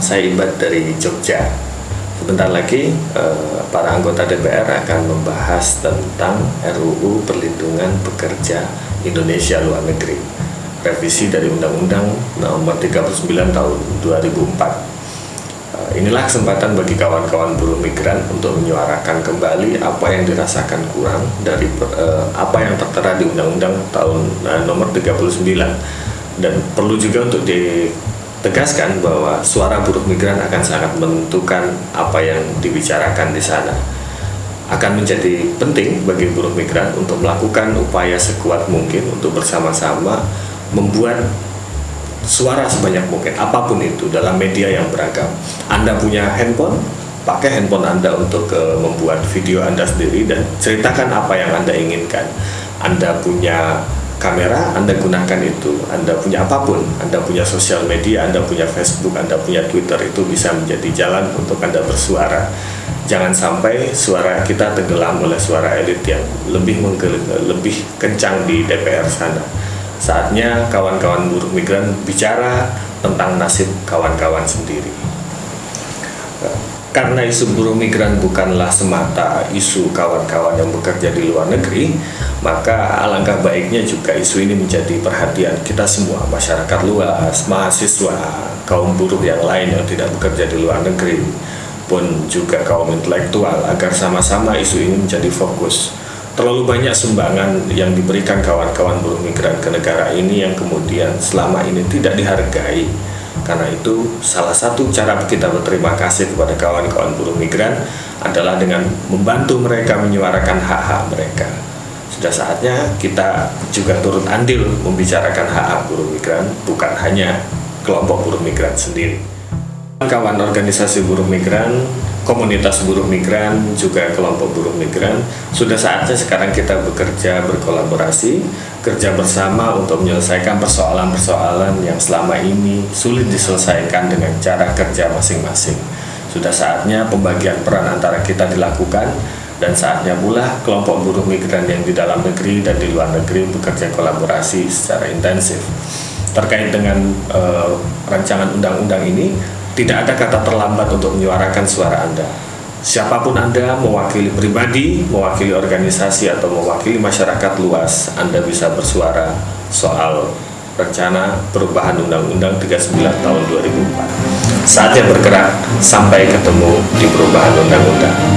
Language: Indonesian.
saya Ibad dari Jogja. Sebentar lagi eh, para anggota DPR akan membahas tentang RUU Perlindungan Pekerja Indonesia Luar Negeri. Revisi dari Undang-Undang Nomor 39 Tahun 2004. Eh, inilah kesempatan bagi kawan-kawan buruh migran untuk menyuarakan kembali apa yang dirasakan kurang dari eh, apa yang tertera di Undang-Undang tahun eh, nomor 39 dan perlu juga untuk di tegaskan bahwa suara buruh migran akan sangat menentukan apa yang dibicarakan di sana. Akan menjadi penting bagi buruh migran untuk melakukan upaya sekuat mungkin untuk bersama-sama membuat suara sebanyak mungkin apa pun itu dalam media yang beragam. Anda punya handphone, pakai handphone Anda untuk uh, membuat video Anda sendiri dan ceritakan apa yang Anda inginkan. Anda punya kamera Anda gunakan itu. Anda punya apa pun. Anda punya sosial media Anda punya Facebook Anda punya Twitter itu bisa menjadi jalan untuk Anda bersuara. Jangan sampai suara kita tenggelam oleh suara elit yang lebih lebih kencang di DPR sana. Saatnya kawan-kawan buruh migran bicara tentang nasib kawan-kawan sendiri. Karena isu buruh migran bukanlah semata isu kawan-kawan yang bekerja di luar negeri, maka alangkah baiknya juga isu ini menjadi perhatian kita semua, masyarakat luas, mahasiswa, kaum buruh yang lain yang tidak bekerja di luar negeri, pun juga kaum intelektual, agar sama-sama isu ini menjadi fokus. Terlalu banyak sumbangan yang diberikan kawan-kawan buruh migran ke negara ini yang kemudian selama ini tidak dihargai karena itu, salah satu cara kita berterima kasih kepada kawan-kawan buruh migran adalah dengan membantu mereka menyuarakan hak-hak mereka. Sudah saatnya kita juga turut andil membicarakan hak-hak buruh migran, bukan hanya kelompok buruh migran sendiri. Kawan organisasi buruh migran komunitas buruh migran, juga kelompok buruh migran. Sudah saatnya sekarang kita bekerja berkolaborasi, kerja bersama untuk menyelesaikan persoalan-persoalan yang selama ini sulit diselesaikan dengan cara kerja masing-masing. Sudah saatnya pembagian peran antara kita dilakukan dan saatnya pula kelompok buruh migran yang di dalam negeri dan di luar negeri bekerja kolaborasi secara intensif. Terkait dengan uh, rancangan undang-undang ini, tidak ada kata terlambat untuk menyuarakan suara Anda. Siapa pun Anda, mewakili pribadi, mewakili organisasi, atau mewakili masyarakat luas, Anda bisa bersuara soal rencana perubahan Undang-Undang 39 tahun 2004. Saatnya bergerak sampai ketemu di perubahan Undang-Undang.